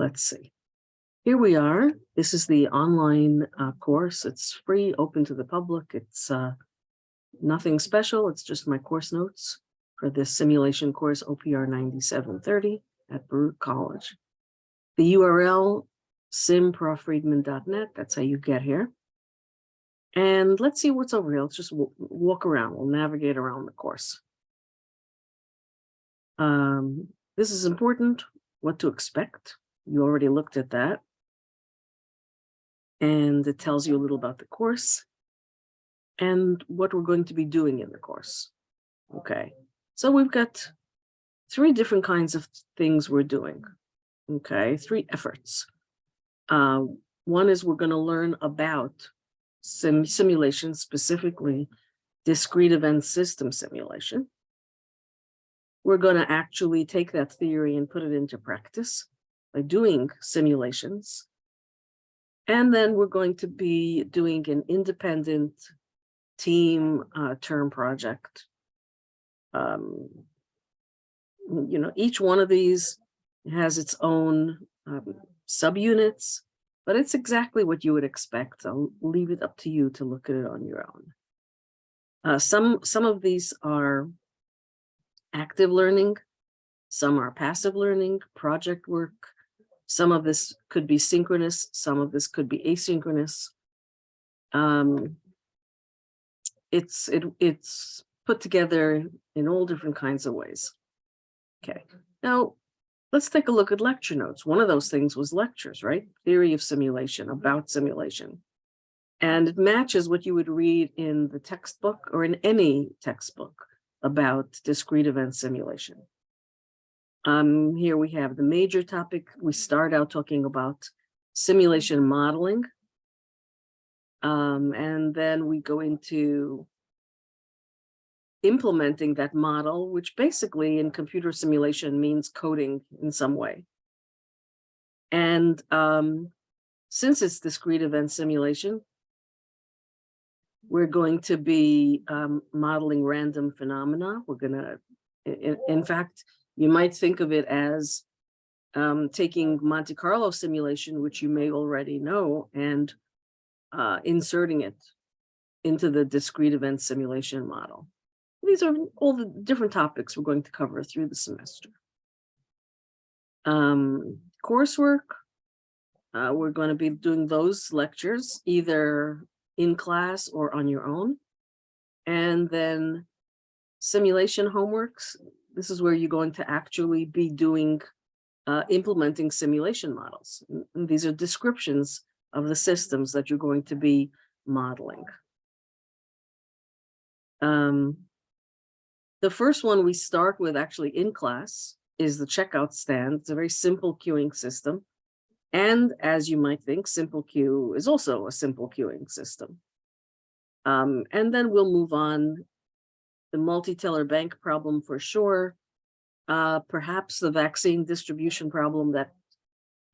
let's see. Here we are. This is the online uh, course. It's free, open to the public. It's uh, nothing special. It's just my course notes for this simulation course OPR 9730 at Baruch College. The URL simprofriedman.net. That's how you get here. And let's see what's over here. Let's just walk around. We'll navigate around the course. Um, this is important, what to expect. You already looked at that. And it tells you a little about the course and what we're going to be doing in the course. Okay, so we've got three different kinds of things we're doing. Okay, three efforts. Uh, one is we're going to learn about sim simulation, specifically discrete event system simulation. We're going to actually take that theory and put it into practice by doing simulations. And then we're going to be doing an independent team uh, term project. Um, you know, each one of these has its own um, subunits, but it's exactly what you would expect. I'll leave it up to you to look at it on your own. Uh, some, some of these are active learning, some are passive learning, project work. Some of this could be synchronous, some of this could be asynchronous. Um, it's it it's put together in all different kinds of ways. Okay, now let's take a look at lecture notes. One of those things was lectures, right? Theory of simulation, about simulation. And it matches what you would read in the textbook or in any textbook about discrete event simulation. Um, here we have the major topic. We start out talking about simulation modeling. Um, and then we go into implementing that model, which basically in computer simulation means coding in some way. And um, since it's discrete event simulation, we're going to be um, modeling random phenomena. We're going to, in, in fact, you might think of it as um, taking Monte Carlo simulation, which you may already know, and uh, inserting it into the discrete event simulation model. These are all the different topics we're going to cover through the semester. Um, coursework, uh, we're going to be doing those lectures either in class or on your own. And then simulation homeworks, this is where you're going to actually be doing, uh, implementing simulation models. And these are descriptions of the systems that you're going to be modeling. Um, the first one we start with actually in class is the checkout stand. It's a very simple queuing system. And as you might think, simple queue is also a simple queuing system. Um, and then we'll move on. The multi-teller bank problem for sure. Uh, perhaps the vaccine distribution problem that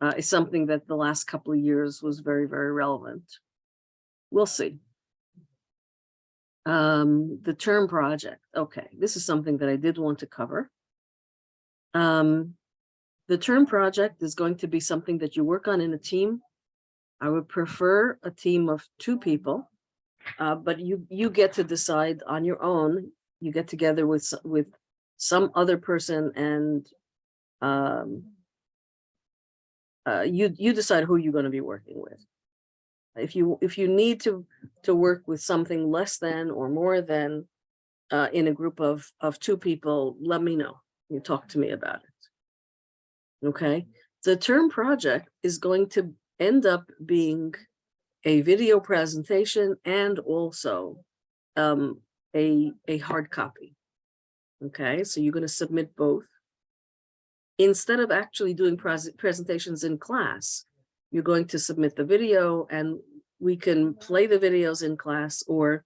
uh, is something that the last couple of years was very, very relevant. We'll see. Um, the term project. Okay, this is something that I did want to cover. Um, the term project is going to be something that you work on in a team. I would prefer a team of two people, uh, but you you get to decide on your own. You get together with with some other person and um, uh, you you decide who you're going to be working with. If you if you need to to work with something less than or more than uh, in a group of of two people, let me know. You talk to me about it. Okay, the term project is going to end up being a video presentation and also um, a a hard copy. Okay, so you're going to submit both instead of actually doing pres presentations in class, you're going to submit the video and we can play the videos in class or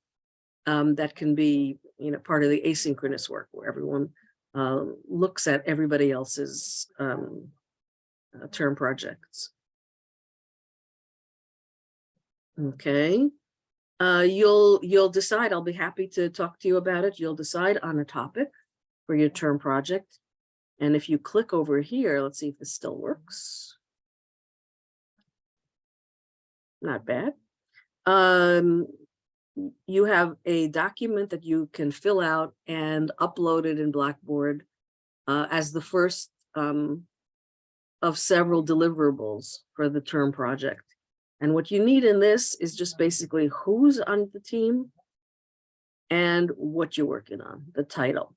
um, that can be, you know, part of the asynchronous work where everyone uh, looks at everybody else's um, uh, term projects. Okay. Uh, you'll you'll decide. I'll be happy to talk to you about it. You'll decide on a topic for your term project. And if you click over here, let's see if this still works. not bad. Um, you have a document that you can fill out and upload it in Blackboard uh, as the first um, of several deliverables for the term project. And what you need in this is just basically who's on the team and what you're working on, the title.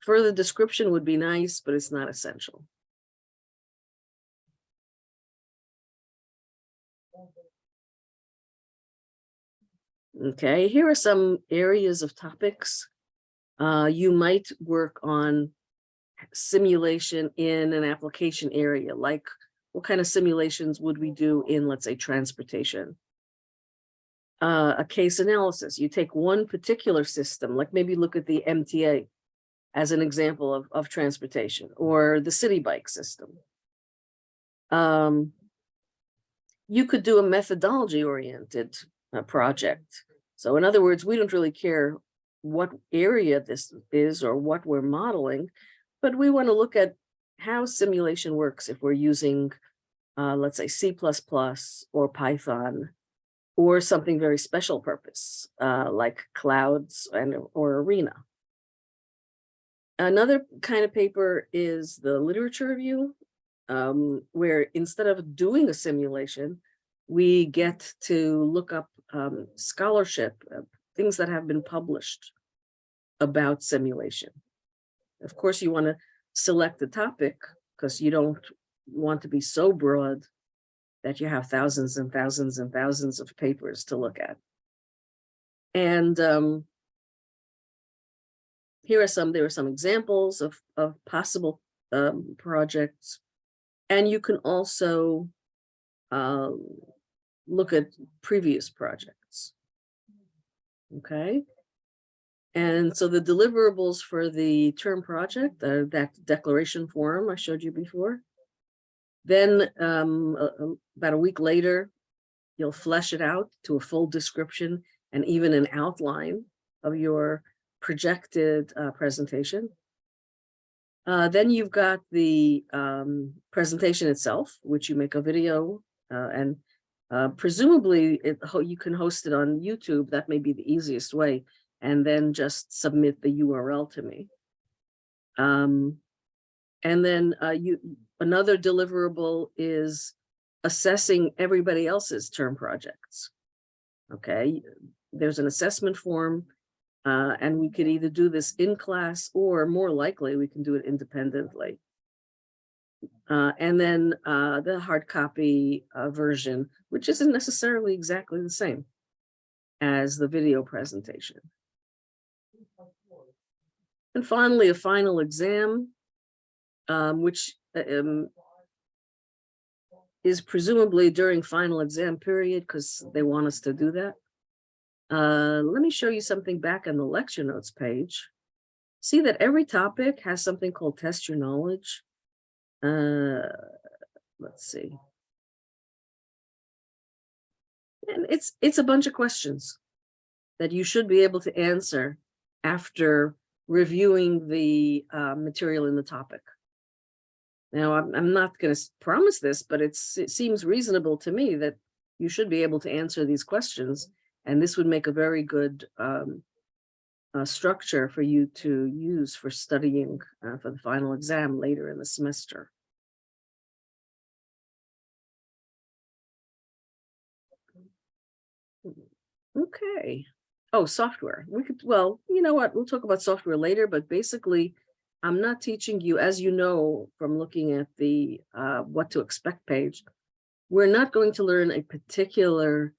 Further description would be nice, but it's not essential. Okay, here are some areas of topics. Uh, you might work on simulation in an application area, like what kind of simulations would we do in, let's say, transportation? Uh, a case analysis, you take one particular system, like maybe look at the MTA as an example of, of transportation, or the city bike system. Um, you could do a methodology oriented uh, project. So in other words, we don't really care what area this is or what we're modeling, but we want to look at how simulation works if we're using, uh, let's say C++ or Python or something very special purpose, uh, like Cloudes and or arena. Another kind of paper is the literature review, um, where instead of doing a simulation, we get to look up um, scholarship, uh, things that have been published about simulation. Of course, you want to select the topic because you don't want to be so broad that you have thousands and thousands and thousands of papers to look at. And um, here are some, there are some examples of, of possible um, projects. And you can also um, look at previous projects. Okay. And so the deliverables for the term project, uh, that declaration form I showed you before. Then um, about a week later, you'll flesh it out to a full description and even an outline of your projected uh, presentation. Uh, then you've got the um, presentation itself, which you make a video uh, and uh, presumably it, you can host it on YouTube. That may be the easiest way and then just submit the URL to me. Um, and then uh, you another deliverable is assessing everybody else's term projects. Okay, there's an assessment form uh, and we could either do this in class or more likely we can do it independently. Uh, and then uh, the hard copy uh, version, which isn't necessarily exactly the same as the video presentation. And finally, a final exam, um, which uh, um, is presumably during final exam period because they want us to do that. Uh, let me show you something back on the lecture notes page. See that every topic has something called test your knowledge. Uh, let's see. And it's it's a bunch of questions that you should be able to answer after reviewing the uh, material in the topic. Now, I'm, I'm not going to promise this, but it seems reasonable to me that you should be able to answer these questions. And this would make a very good um, uh, structure for you to use for studying uh, for the final exam later in the semester. Okay. Oh, software. We could, well, you know what? We'll talk about software later, but basically, I'm not teaching you, as you know, from looking at the uh, what to expect page, we're not going to learn a particular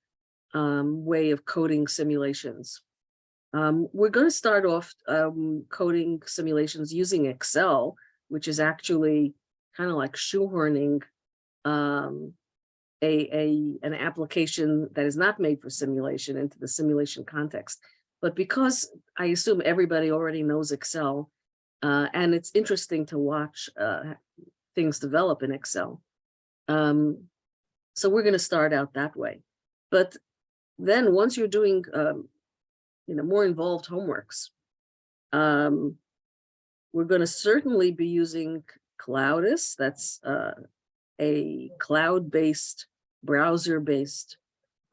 um, way of coding simulations. Um, we're going to start off um, coding simulations using Excel, which is actually kind of like shoehorning um, a, a an application that is not made for simulation into the simulation context. But because I assume everybody already knows Excel, uh, and it's interesting to watch uh, things develop in Excel. Um, so we're going to start out that way. But then once you're doing, um, you know, more involved homeworks, um, we're going to certainly be using Cloudes. That's uh, a cloud-based, browser-based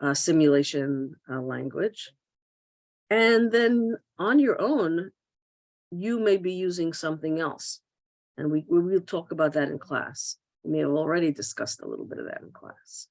uh, simulation uh, language. And then on your own, you may be using something else. And we, we will talk about that in class. We may have already discussed a little bit of that in class.